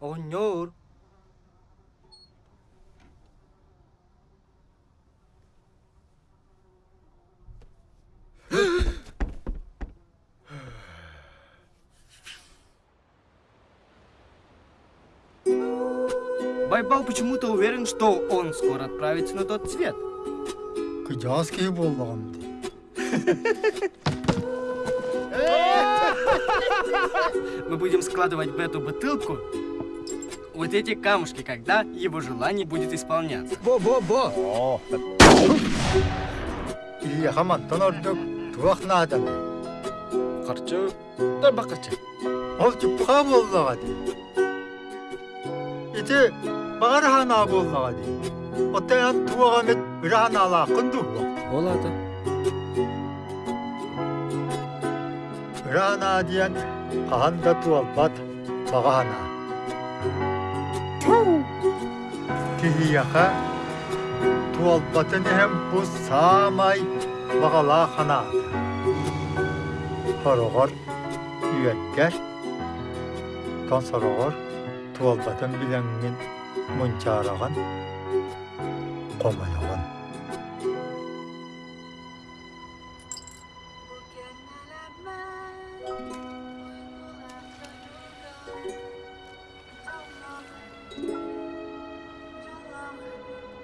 Оғыннер. Байбал почему-то уверен, что он скоро отправится на тот свет. Боллағым де. Мы будем складывать в эту бутылку вот эти камушки, когда его желание будет исполняться. Бо-бо-бо. Илья хаматтан ордук туақ надам. Қарчы, да бақырчы. Ол жупқа боллаға де. Ите бағар хана боллаға де. Оттаян туаға мет үрән алақын дуғы. Болады. Үрән адиян қағанда туалбат бағана. кихияха туалбатын эһэм бу саамай бағала ханаата сороғор үйәккәр тон сороғор туалбатын билеңин мунчаараган комалогон